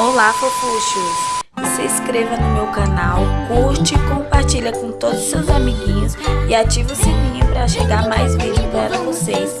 Olá, fofuchos! Se inscreva no meu canal, curte, compartilha com todos os seus amiguinhos e ative o sininho para chegar mais vídeos para vocês.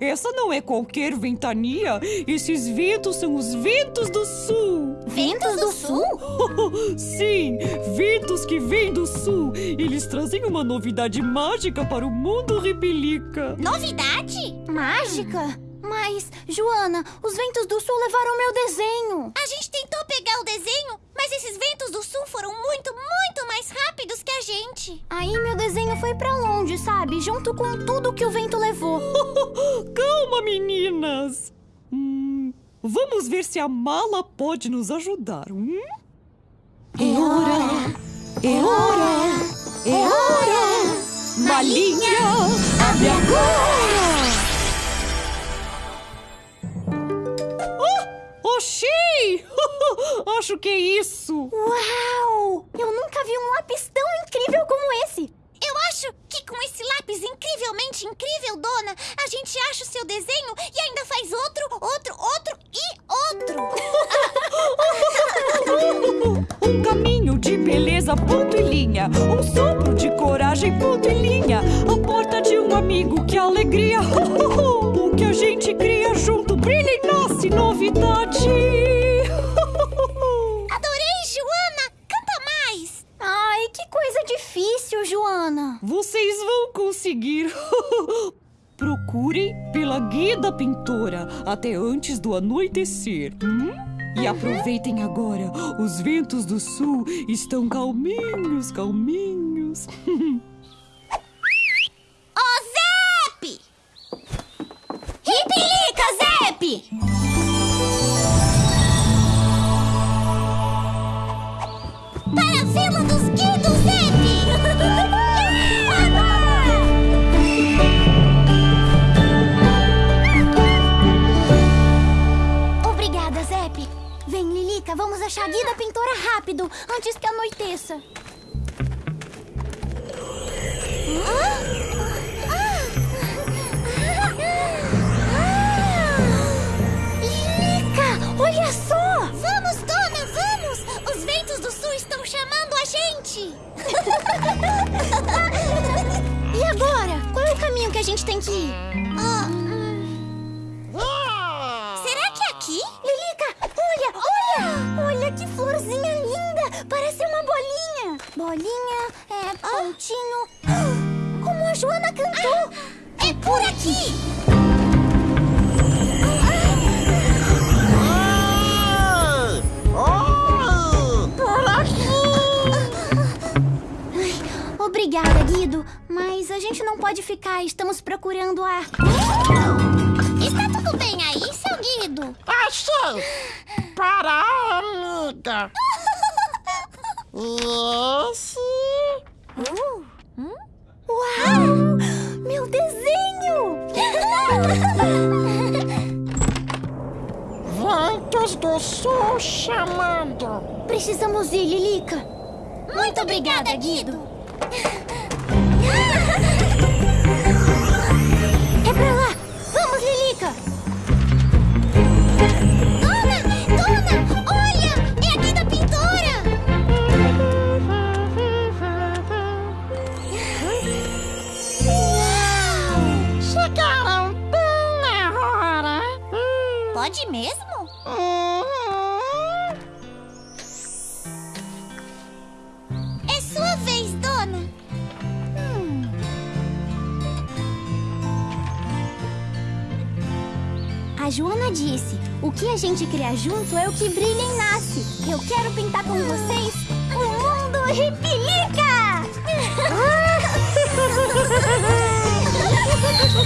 Essa não é qualquer ventania. Esses ventos são os ventos do sul. Ventos do sul? Sim, ventos que vêm do sul. Eles trazem uma novidade mágica para o mundo ripilica. Novidade? Mágica? Mas, Joana, os ventos do sul levaram meu desenho. A gente tentou pegar o desenho, mas esses ventos do sul foram muito, muito mais rápidos que a gente. Aí meu desenho foi pra longe, sabe? Junto com tudo que o vento levou. Calma, meninas. Hum, vamos ver se a mala pode nos ajudar. Hum? É hora! É hora! É hora! Malinha, abre agora! Oxi! Acho que é isso! Uau! Eu nunca vi um lápis tão incrível como esse! Eu acho que com esse lápis incrivelmente incrível, dona, a gente acha o seu desenho e ainda faz outro, outro, outro e outro! um caminho de beleza, Procurem pela guia da pintora até antes do anoitecer. Hum? E aproveitem agora, os ventos do sul estão calminhos, calminhos. rápido, antes que anoiteça. Lilica, olha só! Vamos, dona, vamos! Os ventos do sul estão chamando a gente! E agora? Qual é o caminho que a gente tem que ir? Ah, bolinha. É, pontinho. Como a Joana cantou! É por aqui! Obrigada, Guido. Mas a gente não pode ficar. Estamos procurando a. Está tudo bem aí, seu Guido? Achei! Para, amiga! Esse... Uau! Meu desenho! Ventos do Sul chamando! Precisamos ir, Lilica. Muito obrigada, Guido! É sua vez, dona. Hum. A Joana disse: o que a gente cria junto é o que brilha e nasce. Eu quero pintar com vocês o mundo Ripilica! Ventos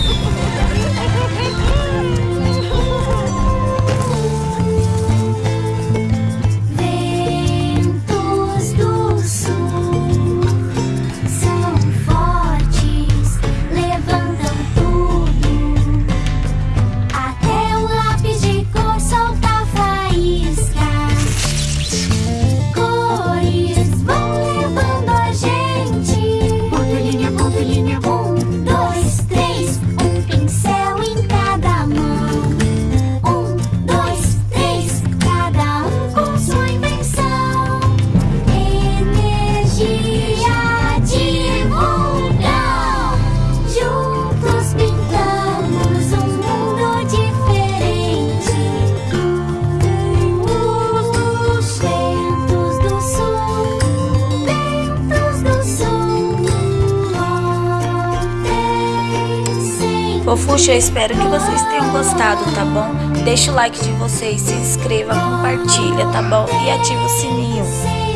Fofuxa, eu espero que vocês tenham gostado, tá bom? Deixa o like de vocês, se inscreva, compartilha, tá bom? E ativa o sininho.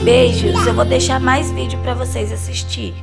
Beijos, eu vou deixar mais vídeo pra vocês assistir.